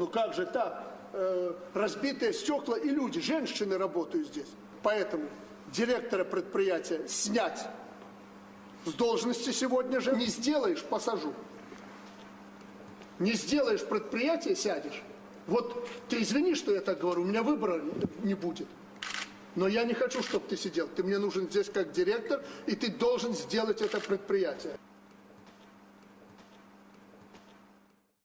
Ну как же так? Э, разбитые стекла и люди, женщины работают здесь. Поэтому директора предприятия снять с должности сегодня же. Не сделаешь, посажу. Не сделаешь предприятие, сядешь. Вот ты извини, что я так говорю, у меня выбора не будет. Но я не хочу, чтобы ты сидел. Ты мне нужен здесь как директор, и ты должен сделать это предприятие.